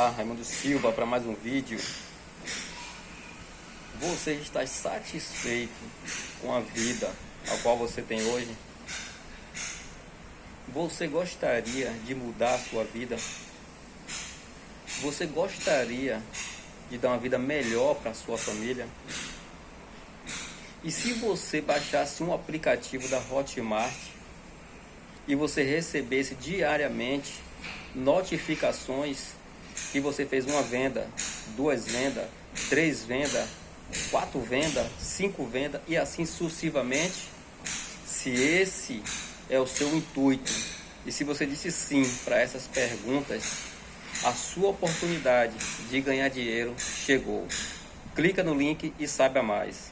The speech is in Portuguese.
Olá, Raimundo Silva para mais um vídeo. Você está satisfeito com a vida a qual você tem hoje? Você gostaria de mudar a sua vida? Você gostaria de dar uma vida melhor para a sua família? E se você baixasse um aplicativo da Hotmart e você recebesse diariamente notificações que você fez uma venda, duas vendas, três vendas, quatro vendas, cinco vendas e assim sucessivamente, se esse é o seu intuito e se você disse sim para essas perguntas, a sua oportunidade de ganhar dinheiro chegou. Clica no link e saiba mais.